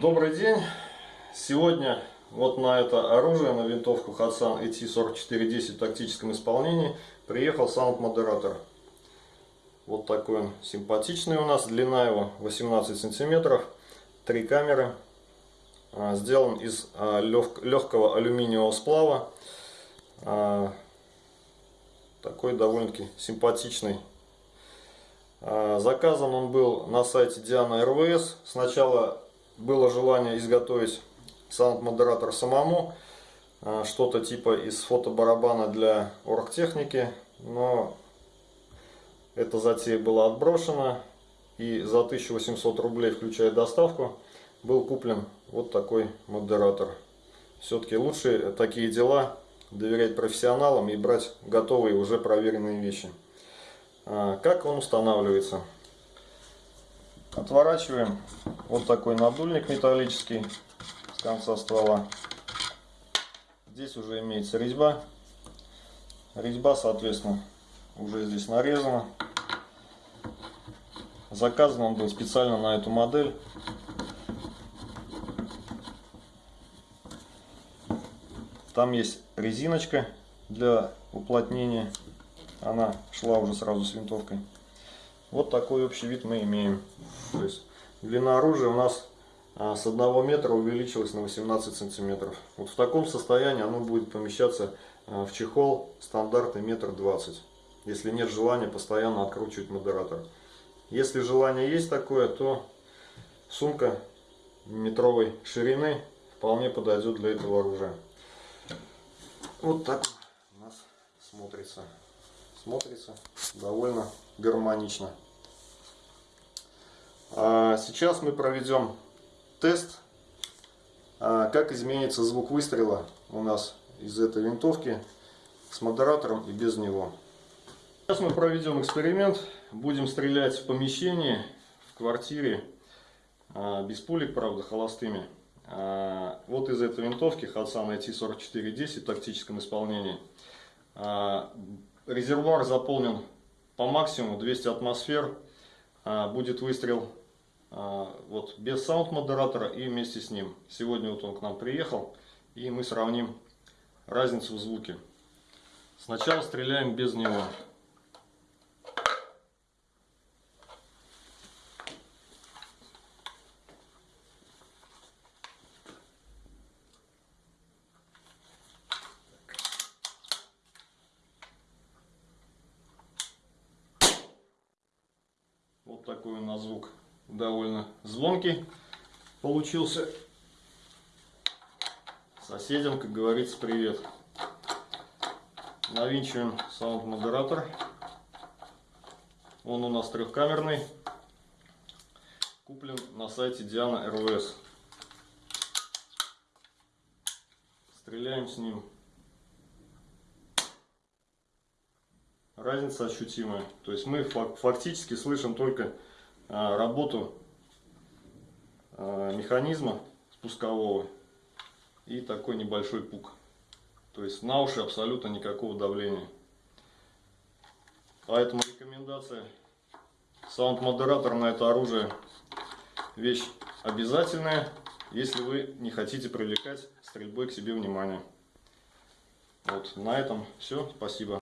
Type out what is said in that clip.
Добрый день! Сегодня вот на это оружие, на винтовку Hatsan AT4410 в тактическом исполнении приехал саунд-модератор. Вот такой он симпатичный у нас, длина его 18 сантиметров, три камеры. А, сделан из а, легкого алюминиевого сплава. А, такой довольно-таки симпатичный. Заказан он был на сайте Diana RVS. Сначала было желание изготовить саунд-модератор самому, а, что-то типа из фотобарабана для оргтехники, но эта затея была отброшена, и за 1800 рублей, включая доставку, был куплен вот такой модератор. Все-таки лучше такие дела доверять профессионалам и брать готовые уже проверенные вещи. А, как он устанавливается? Отворачиваем вот такой надульник металлический с конца ствола. Здесь уже имеется резьба. Резьба, соответственно, уже здесь нарезана. Заказан он был специально на эту модель. Там есть резиночка для уплотнения. Она шла уже сразу с винтовкой. Вот такой общий вид мы имеем. То есть длина оружия у нас а, с 1 метра увеличилась на 18 сантиметров. Вот в таком состоянии оно будет помещаться а, в чехол стандарта метр двадцать. Если нет желания постоянно откручивать модератор. Если желание есть такое, то сумка метровой ширины вполне подойдет для этого оружия. Вот так у нас смотрится смотрится довольно гармонично. А сейчас мы проведем тест, а, как изменится звук выстрела у нас из этой винтовки с модератором и без него. Сейчас мы проведем эксперимент, будем стрелять в помещении, в квартире, а, без пулек, правда, холостыми. Вот из этой винтовки Hatsan IT4410 в тактическом исполнении резервуар заполнен по максимуму 200 атмосфер. Будет выстрел вот без саунд-модератора и вместе с ним. Сегодня вот он к нам приехал и мы сравним разницу в звуке. Сначала стреляем без него. Вот такой у нас звук довольно звонкий получился. Соседям, как говорится, привет. Навинчиваем саунд-модератор. Он у нас трехкамерный. Куплен на сайте Diana RVS. Стреляем с ним разница ощутимая. То есть мы фактически слышим только работу а, механизма спускового и такой небольшой пук. То есть на уши абсолютно никакого давления. Поэтому рекомендация. Саунд-модератор на это оружие вещь обязательная, если вы не хотите привлекать стрельбой к себе внимание. Вот, на этом все. Спасибо.